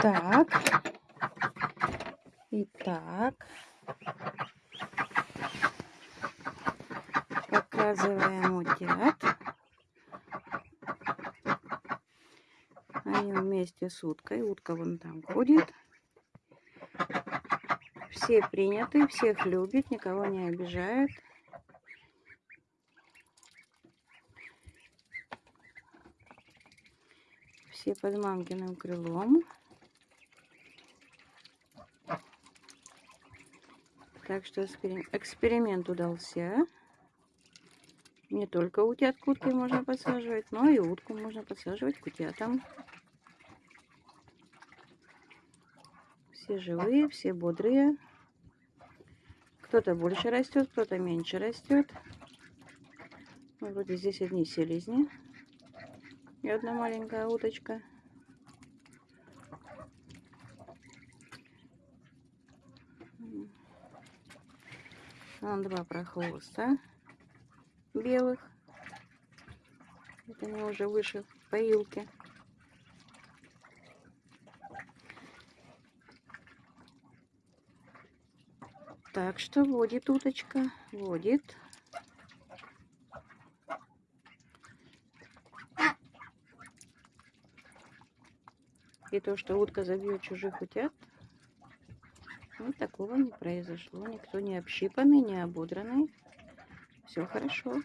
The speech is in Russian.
Так. И так. Показываем утят. Они вместе с уткой. Утка вон там ходит. Все приняты, всех любит, никого не обижает. Все под мамкиным крылом. Так что эксперимент удался. Не только утят к утке можно подсаживать, но и утку можно подсаживать к утятам. Все живые, все бодрые. Кто-то больше растет, кто-то меньше растет. Ну, вроде здесь одни селезни. И одна маленькая уточка. Два прохвоста белых. Это они уже выше в поилке. Так что водит уточка, водит. И то, что утка забьет чужих утят, вот такого не произошло. Никто не общипанный, не ободранный. Все хорошо.